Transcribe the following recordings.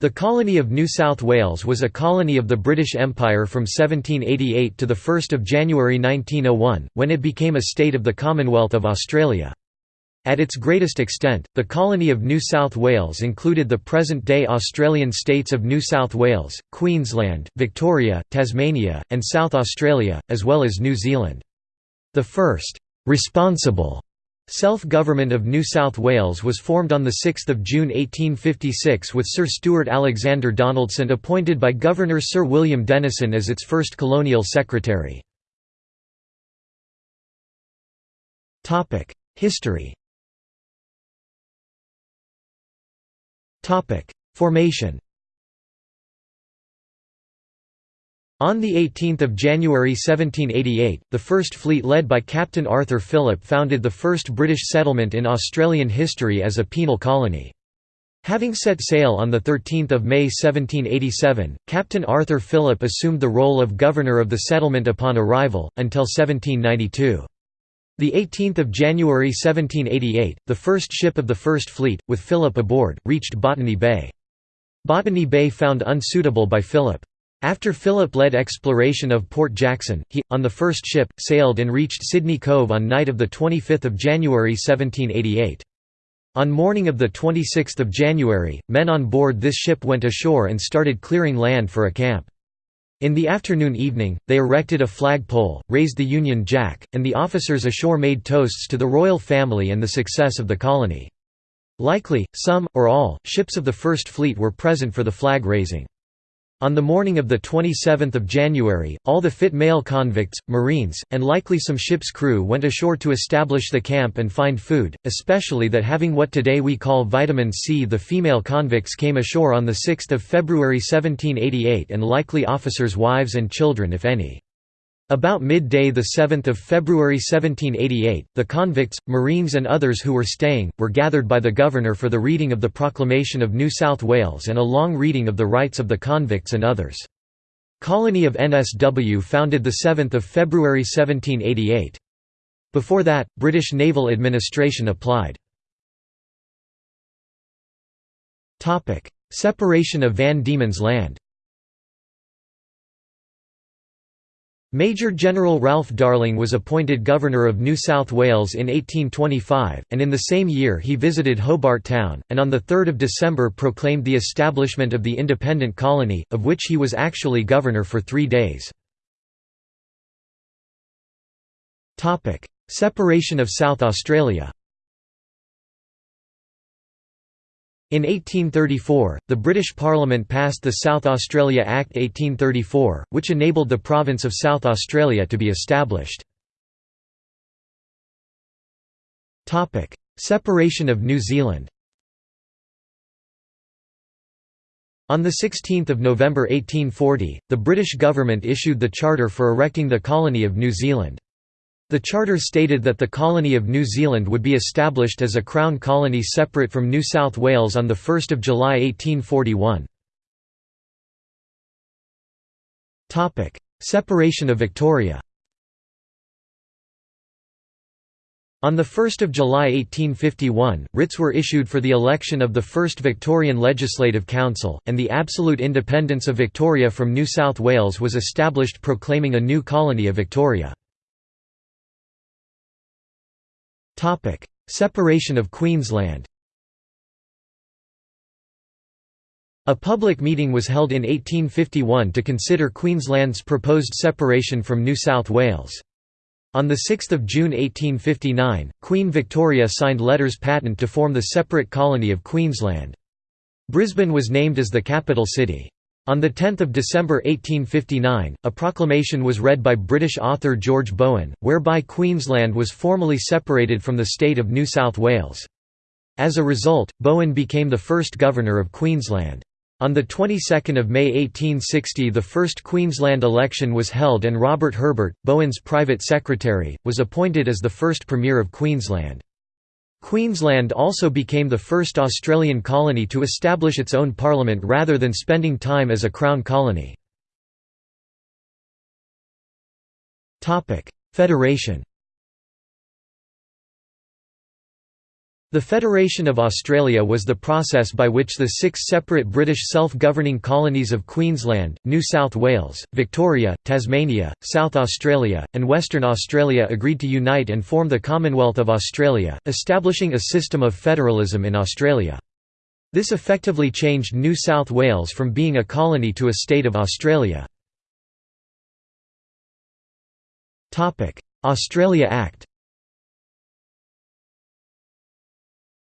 The colony of New South Wales was a colony of the British Empire from 1788 to 1 January 1901, when it became a state of the Commonwealth of Australia. At its greatest extent, the colony of New South Wales included the present-day Australian states of New South Wales, Queensland, Victoria, Tasmania, and South Australia, as well as New Zealand. The first «responsible» Self-government of New South Wales was formed on 6 June 1856 with Sir Stuart Alexander Donaldson appointed by Governor Sir William Denison as its first colonial secretary. History Formation On 18 January 1788, the First Fleet led by Captain Arthur Phillip founded the first British settlement in Australian history as a penal colony. Having set sail on 13 May 1787, Captain Arthur Phillip assumed the role of governor of the settlement upon arrival, until 1792. The 18th of January 1788, the first ship of the First Fleet, with Phillip aboard, reached Botany Bay. Botany Bay found unsuitable by Phillip. After Phillip led exploration of Port Jackson, he, on the first ship, sailed and reached Sydney Cove on night of 25 January 1788. On morning of 26 January, men on board this ship went ashore and started clearing land for a camp. In the afternoon evening, they erected a flagpole, raised the Union Jack, and the officers ashore made toasts to the royal family and the success of the colony. Likely, some, or all, ships of the First Fleet were present for the flag raising. On the morning of 27 January, all the fit male convicts, marines, and likely some ship's crew went ashore to establish the camp and find food, especially that having what today we call vitamin C the female convicts came ashore on 6 February 1788 and likely officers' wives and children if any. About midday 7 February 1788, the convicts, marines and others who were staying, were gathered by the governor for the reading of the Proclamation of New South Wales and a long reading of the rights of the convicts and others. Colony of NSW founded 7 February 1788. Before that, British naval administration applied. Separation of Van Diemen's Land Major General Ralph Darling was appointed Governor of New South Wales in 1825, and in the same year he visited Hobart Town, and on 3 December proclaimed the establishment of the independent colony, of which he was actually governor for three days. Separation of South Australia In 1834, the British Parliament passed the South Australia Act 1834, which enabled the province of South Australia to be established. Separation of New Zealand On 16 November 1840, the British government issued the charter for erecting the colony of New Zealand. The charter stated that the colony of New Zealand would be established as a Crown colony separate from New South Wales on 1 July 1841. Separation of Victoria On 1 July 1851, writs were issued for the election of the first Victorian Legislative Council, and the absolute independence of Victoria from New South Wales was established proclaiming a new colony of Victoria. Topic: Separation of Queensland. A public meeting was held in 1851 to consider Queensland's proposed separation from New South Wales. On 6 June 1859, Queen Victoria signed letters patent to form the separate colony of Queensland. Brisbane was named as the capital city. On 10 December 1859, a proclamation was read by British author George Bowen, whereby Queensland was formally separated from the state of New South Wales. As a result, Bowen became the first governor of Queensland. On the 22nd of May 1860 the first Queensland election was held and Robert Herbert, Bowen's private secretary, was appointed as the first Premier of Queensland. Queensland also became the first Australian colony to establish its own parliament rather than spending time as a Crown colony. Federation The Federation of Australia was the process by which the six separate British self-governing colonies of Queensland, New South Wales, Victoria, Tasmania, South Australia, and Western Australia agreed to unite and form the Commonwealth of Australia, establishing a system of federalism in Australia. This effectively changed New South Wales from being a colony to a state of Australia. Australia Act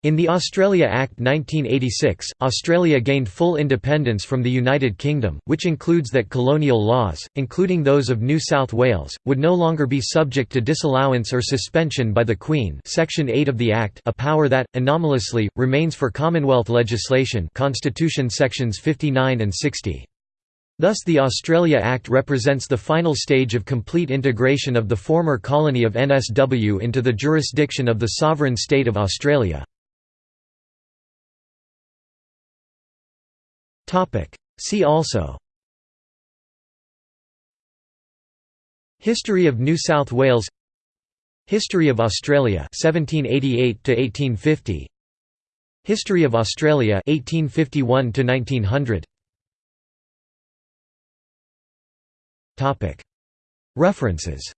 In the Australia Act 1986, Australia gained full independence from the United Kingdom, which includes that colonial laws, including those of New South Wales, would no longer be subject to disallowance or suspension by the Queen Section 8 of the Act a power that, anomalously, remains for Commonwealth legislation Constitution sections 59 and 60. Thus the Australia Act represents the final stage of complete integration of the former colony of NSW into the jurisdiction of the sovereign state of Australia. See also. History of New South Wales. History of Australia 1788 to 1850 History of Australia 1851 to 1900 Topic. References